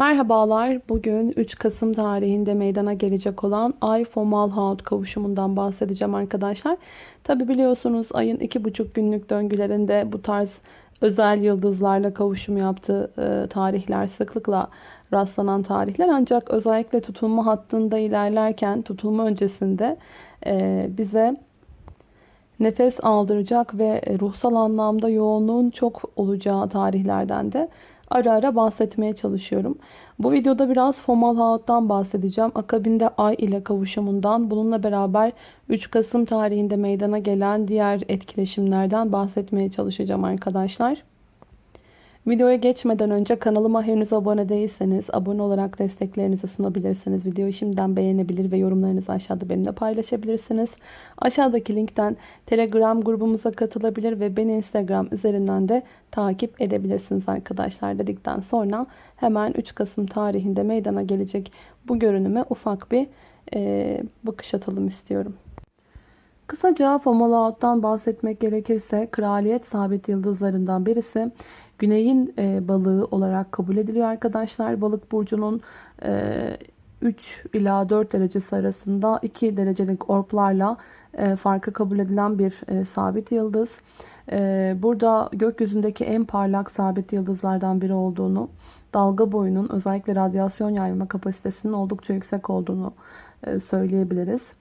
Merhabalar. Bugün 3 Kasım tarihinde meydana gelecek olan Ay Fomalhaut kavuşumundan bahsedeceğim arkadaşlar. Tabi biliyorsunuz ayın 2,5 günlük döngülerinde bu tarz özel yıldızlarla kavuşum yaptığı e, tarihler sıklıkla rastlanan tarihler. Ancak özellikle tutulma hattında ilerlerken tutulma öncesinde e, bize nefes aldıracak ve ruhsal anlamda yoğunluğun çok olacağı tarihlerden de ara ara bahsetmeye çalışıyorum. Bu videoda biraz Fomalhaut'tan bahsedeceğim. Akabinde Ay ile kavuşumundan bununla beraber 3 Kasım tarihinde meydana gelen diğer etkileşimlerden bahsetmeye çalışacağım arkadaşlar. Videoya geçmeden önce kanalıma henüz abone değilseniz abone olarak desteklerinizi sunabilirsiniz. Videoyu şimdiden beğenebilir ve yorumlarınızı aşağıda benimle paylaşabilirsiniz. Aşağıdaki linkten Telegram grubumuza katılabilir ve beni Instagram üzerinden de takip edebilirsiniz arkadaşlar dedikten sonra hemen 3 Kasım tarihinde meydana gelecek bu görünüme ufak bir e, bakış atalım istiyorum. Kısaca Fomalhaut'tan bahsetmek gerekirse kraliyet sabit yıldızlarından birisi güneyin e, balığı olarak kabul ediliyor arkadaşlar. Balık burcunun e, 3 ila 4 derecesi arasında 2 derecelik orplarla e, farkı kabul edilen bir e, sabit yıldız. E, burada gökyüzündeki en parlak sabit yıldızlardan biri olduğunu, dalga boyunun özellikle radyasyon yayma kapasitesinin oldukça yüksek olduğunu e, söyleyebiliriz.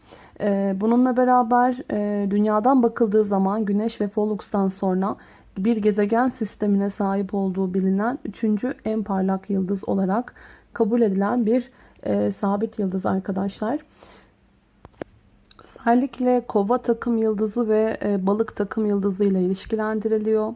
E, bununla beraber e, dünyadan bakıldığı zaman Güneş ve Polux'tan sonra bir gezegen sistemine sahip olduğu bilinen üçüncü en parlak yıldız olarak kabul edilen bir e, sabit yıldız arkadaşlar. Özellikle kova takım yıldızı ve e, balık takım yıldızı ile ilişkilendiriliyor.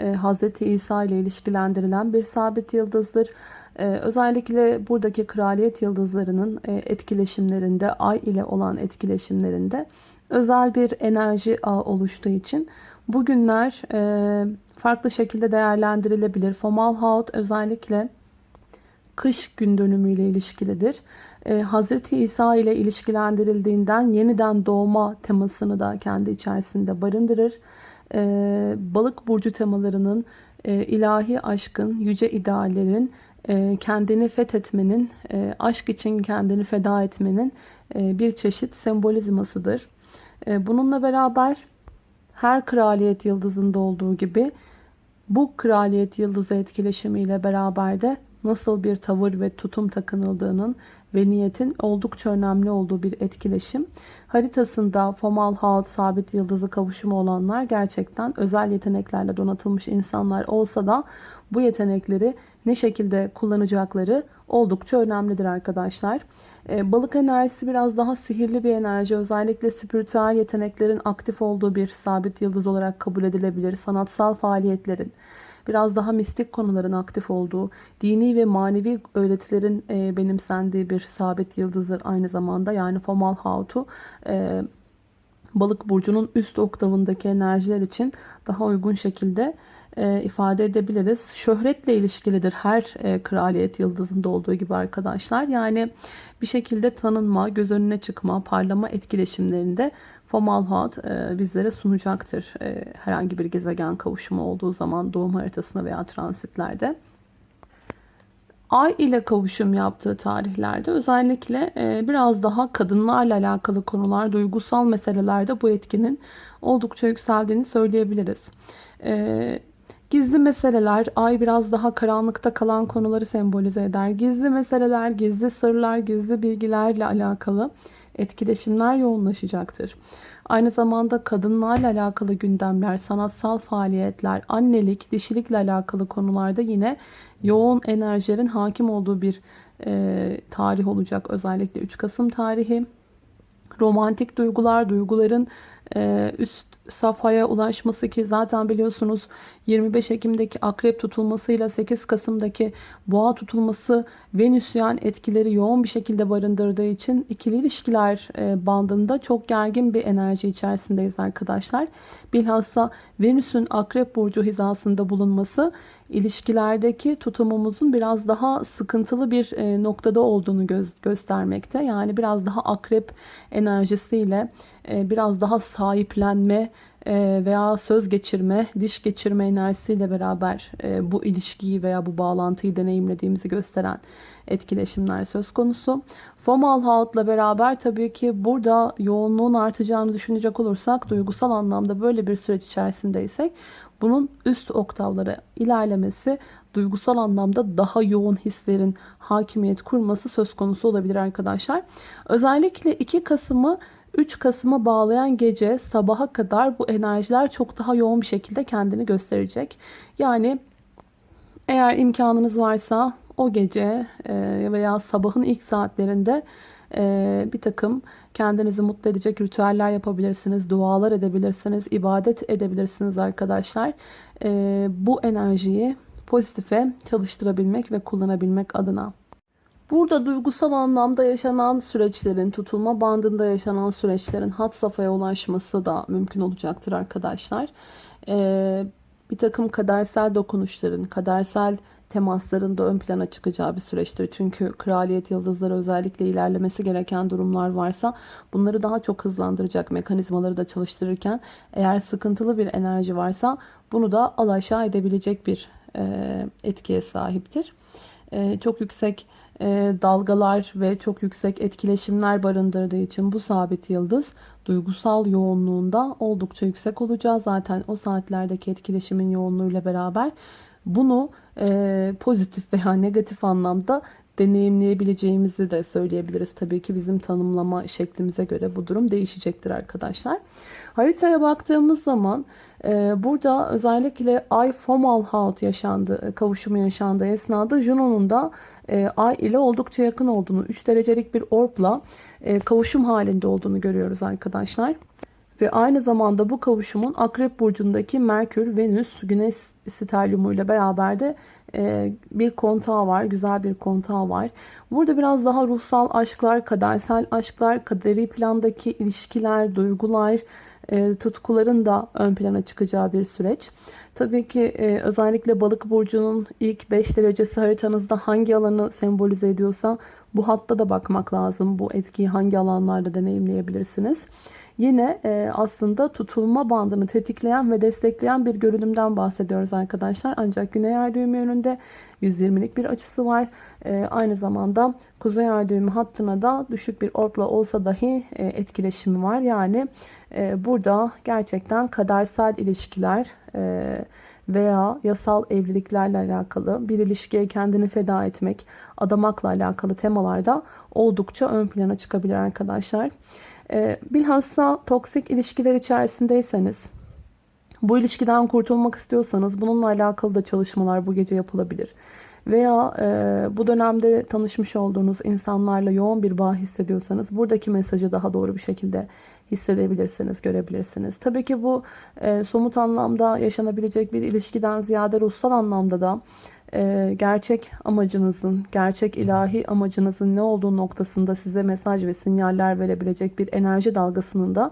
E, Hz. İsa ile ilişkilendirilen bir sabit yıldızdır. E, özellikle buradaki kraliyet yıldızlarının e, etkileşimlerinde, ay ile olan etkileşimlerinde özel bir enerji ağı oluştuğu için bugünler e, farklı şekilde değerlendirilebilir. Fomalhaut özellikle kış gün dönümüyle ilişkilidir. Ee, Hazreti İsa ile ilişkilendirildiğinden yeniden doğma temasını da kendi içerisinde barındırır. Ee, balık burcu temalarının e, ilahi aşkın, yüce ideallerin, e, kendini fethetmenin, e, aşk için kendini feda etmenin e, bir çeşit sembolizmasıdır. E, bununla beraber her kraliyet yıldızında olduğu gibi bu kraliyet yıldızı etkileşimiyle beraber de nasıl bir tavır ve tutum takınıldığının ve niyetin oldukça önemli olduğu bir etkileşim. Haritasında Fomalhaut sabit yıldızı kavuşumu olanlar gerçekten özel yeteneklerle donatılmış insanlar olsa da bu yetenekleri ne şekilde kullanacakları oldukça önemlidir arkadaşlar. Ee, balık enerjisi biraz daha sihirli bir enerji. Özellikle spiritüel yeteneklerin aktif olduğu bir sabit yıldız olarak kabul edilebilir. Sanatsal faaliyetlerin, biraz daha mistik konuların aktif olduğu, dini ve manevi öğretilerin e, benimsendiği bir sabit yıldızdır aynı zamanda. Yani Fomalhaut'u e, balık burcunun üst oktavındaki enerjiler için daha uygun şekilde e, ifade edebiliriz. Şöhretle ilişkilidir her e, kraliyet yıldızında olduğu gibi arkadaşlar. Yani bir şekilde tanınma, göz önüne çıkma, parlama etkileşimlerinde Fomalhaut e, bizlere sunacaktır. E, herhangi bir gezegen kavuşumu olduğu zaman doğum haritasında veya transitlerde. Ay ile kavuşum yaptığı tarihlerde özellikle e, biraz daha kadınlarla alakalı konular, duygusal meselelerde bu etkinin oldukça yükseldiğini söyleyebiliriz. E, Gizli meseleler, ay biraz daha karanlıkta kalan konuları sembolize eder. Gizli meseleler, gizli sırlar, gizli bilgilerle alakalı etkileşimler yoğunlaşacaktır. Aynı zamanda kadınlarla alakalı gündemler, sanatsal faaliyetler, annelik, dişilikle alakalı konularda yine yoğun enerjilerin hakim olduğu bir e, tarih olacak. Özellikle 3 Kasım tarihi. Romantik duygular, duyguların e, üst safhaya ulaşması ki zaten biliyorsunuz 25 Ekim'deki akrep tutulmasıyla 8 Kasım'daki boğa tutulması Venüsyen etkileri yoğun bir şekilde barındırdığı için ikili ilişkiler e, bandında çok gergin bir enerji içerisindeyiz arkadaşlar. Bilhassa Venüs'ün akrep burcu hizasında bulunması ilişkilerdeki tutumumuzun biraz daha sıkıntılı bir e, noktada olduğunu gö göstermekte. Yani biraz daha akrep enerjisiyle e, biraz daha sahiplenme e, veya söz geçirme, diş geçirme enerjisiyle beraber bu ilişkiyi veya bu bağlantıyı deneyimlediğimizi gösteren etkileşimler söz konusu. Formal Haut'la beraber tabii ki burada yoğunluğun artacağını düşünecek olursak duygusal anlamda böyle bir süreç içerisindeysek bunun üst oktavlara ilerlemesi duygusal anlamda daha yoğun hislerin hakimiyet kurması söz konusu olabilir arkadaşlar. Özellikle 2 Kasım'ı 3 Kasım'a bağlayan gece sabaha kadar bu enerjiler çok daha yoğun bir şekilde kendini gösterecek. Yani eğer imkanınız varsa o gece e, veya sabahın ilk saatlerinde e, bir takım kendinizi mutlu edecek ritüeller yapabilirsiniz, dualar edebilirsiniz, ibadet edebilirsiniz arkadaşlar. E, bu enerjiyi pozitife çalıştırabilmek ve kullanabilmek adına. Burada duygusal anlamda yaşanan süreçlerin, tutulma bandında yaşanan süreçlerin hat safhaya ulaşması da mümkün olacaktır arkadaşlar. Ee, bir takım kadersel dokunuşların, kadersel temasların da ön plana çıkacağı bir süreçtir. Çünkü kraliyet yıldızları özellikle ilerlemesi gereken durumlar varsa bunları daha çok hızlandıracak mekanizmaları da çalıştırırken eğer sıkıntılı bir enerji varsa bunu da alaşağı edebilecek bir e, etkiye sahiptir. E, çok yüksek e, dalgalar ve çok yüksek etkileşimler barındırdığı için bu sabit yıldız duygusal yoğunluğunda oldukça yüksek olacağı zaten o saatlerdeki etkileşimin yoğunluğuyla beraber bunu e, pozitif veya negatif anlamda deneyimleyebileceğimizi de söyleyebiliriz. Tabii ki bizim tanımlama şeklimize göre bu durum değişecektir arkadaşlar. Haritaya baktığımız zaman e, burada özellikle Ay Fomalhaut yaşandı, e, kavuşumu yaşandığı esnada Juno'nun da e, Ay ile oldukça yakın olduğunu, 3 derecelik bir orbla e, kavuşum halinde olduğunu görüyoruz arkadaşlar. Ve aynı zamanda bu kavuşumun Akrep Burcu'ndaki Merkür, Venüs, Güneş sterliumu ile beraber de e, bir kontağı var. Güzel bir kontağı var. Burada biraz daha ruhsal aşklar, kadersel aşklar, kaderi plandaki ilişkiler, duygular, e, tutkuların da ön plana çıkacağı bir süreç. Tabii ki e, özellikle balık burcunun ilk 5 derecesi haritanızda hangi alanı sembolize ediyorsa bu hatta da bakmak lazım. Bu etkiyi hangi alanlarda deneyimleyebilirsiniz. Yine e, aslında tutulma bandını tetikleyen ve destekleyen bir görünümden bahsediyoruz arkadaşlar. Ancak Güney Ay düğümü yönünde 120'lik bir açısı var. E, aynı zamanda Kuzey Ay düğümü hattına da düşük bir orpla olsa dahi e, etkileşimi var. Yani e, burada gerçekten kadersel ilişkiler e, veya yasal evliliklerle alakalı bir ilişkiye kendini feda etmek, adamakla alakalı temalarda oldukça ön plana çıkabilir arkadaşlar. Ee, bilhassa toksik ilişkiler içerisindeyseniz, bu ilişkiden kurtulmak istiyorsanız bununla alakalı da çalışmalar bu gece yapılabilir. Veya e, bu dönemde tanışmış olduğunuz insanlarla yoğun bir bağ hissediyorsanız buradaki mesajı daha doğru bir şekilde hissedebilirsiniz, görebilirsiniz. Tabii ki bu e, somut anlamda yaşanabilecek bir ilişkiden ziyade ruhsal anlamda da e, gerçek amacınızın, gerçek ilahi amacınızın ne olduğu noktasında size mesaj ve sinyaller verebilecek bir enerji dalgasının da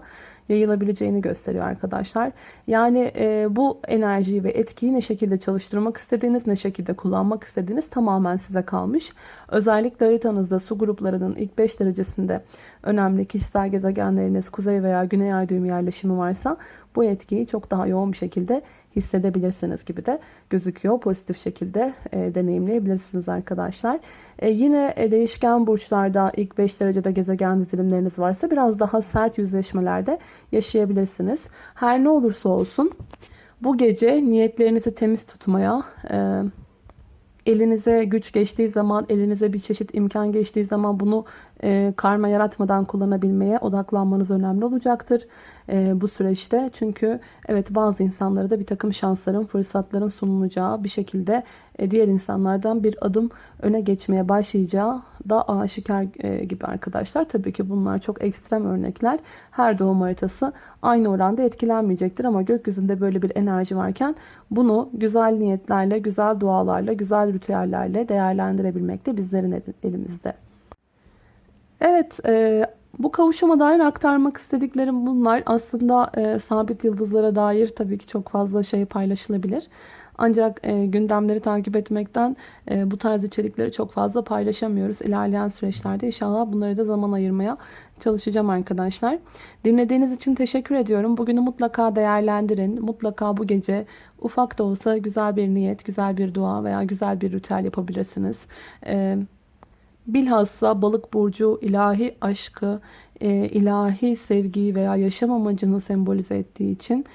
yayılabileceğini gösteriyor arkadaşlar. Yani e, bu enerjiyi ve etkiyi ne şekilde çalıştırmak istediğiniz, ne şekilde kullanmak istediğiniz tamamen size kalmış. Özellikle haritanızda su gruplarının ilk 5 derecesinde önemli kişisel gezegenleriniz kuzey veya güney ay düğümü yerleşimi varsa bu etkiyi çok daha yoğun bir şekilde hissedebilirsiniz gibi de gözüküyor. Pozitif şekilde e, deneyimleyebilirsiniz arkadaşlar. E, yine e, değişken burçlarda ilk 5 derecede gezegen dizilimleriniz varsa biraz daha sert yüzleşmelerde yaşayabilirsiniz. Her ne olursa olsun bu gece niyetlerinizi temiz tutmaya, e, elinize güç geçtiği zaman, elinize bir çeşit imkan geçtiği zaman bunu e, karma yaratmadan kullanabilmeye odaklanmanız önemli olacaktır e, bu süreçte. Çünkü evet bazı insanlara da bir takım şansların, fırsatların sunulacağı bir şekilde diğer insanlardan bir adım öne geçmeye başlayacağı da aşikar e, gibi arkadaşlar. Tabii ki bunlar çok ekstrem örnekler. Her doğum haritası aynı oranda etkilenmeyecektir ama gökyüzünde böyle bir enerji varken bunu güzel niyetlerle, güzel dualarla, güzel ritüellerle değerlendirebilmek de bizlerin elimizde. Evet, e, bu kavuşuma dair aktarmak istediklerim bunlar. Aslında e, sabit yıldızlara dair tabii ki çok fazla şey paylaşılabilir. Ancak e, gündemleri takip etmekten e, bu tarz içerikleri çok fazla paylaşamıyoruz. İlerleyen süreçlerde inşallah bunları da zaman ayırmaya çalışacağım arkadaşlar. Dinlediğiniz için teşekkür ediyorum. Bugünü mutlaka değerlendirin. Mutlaka bu gece ufak da olsa güzel bir niyet, güzel bir dua veya güzel bir ritüel yapabilirsiniz. Ee, bilhassa balık burcu ilahi aşkı, e, ilahi sevgiyi veya yaşam amacını sembolize ettiği için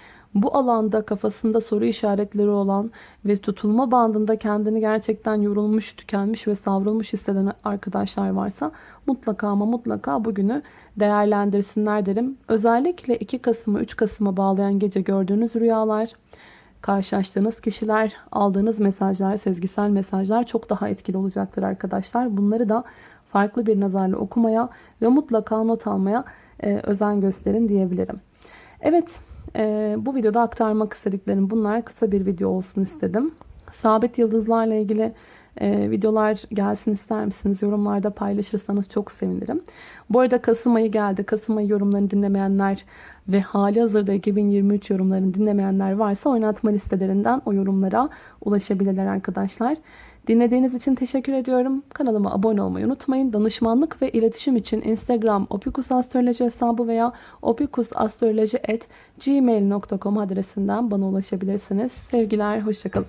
bu alanda kafasında soru işaretleri olan ve tutulma bandında kendini gerçekten yorulmuş, tükenmiş ve savrulmuş hisseden arkadaşlar varsa mutlaka ama mutlaka bugünü değerlendirsinler derim. Özellikle 2 Kasım'ı 3 Kasım'a bağlayan gece gördüğünüz rüyalar, karşılaştığınız kişiler, aldığınız mesajlar, sezgisel mesajlar çok daha etkili olacaktır arkadaşlar. Bunları da farklı bir nazarla okumaya ve mutlaka not almaya e, özen gösterin diyebilirim. Evet, e, bu videoda aktarmak istediklerim bunlar. Kısa bir video olsun istedim. Sabit yıldızlarla ilgili e, videolar gelsin ister misiniz? Yorumlarda paylaşırsanız çok sevinirim. Bu arada Kasım ayı geldi. Kasım ayı yorumlarını dinlemeyenler ve hali hazırda 2023 yorumlarını dinlemeyenler varsa oynatma listelerinden o yorumlara ulaşabilirler arkadaşlar. Dinlediğiniz için teşekkür ediyorum. Kanalıma abone olmayı unutmayın. Danışmanlık ve iletişim için Instagram opikusastroloji hesabı veya opikusastroloji.gmail.com adresinden bana ulaşabilirsiniz. Sevgiler, hoşçakalın.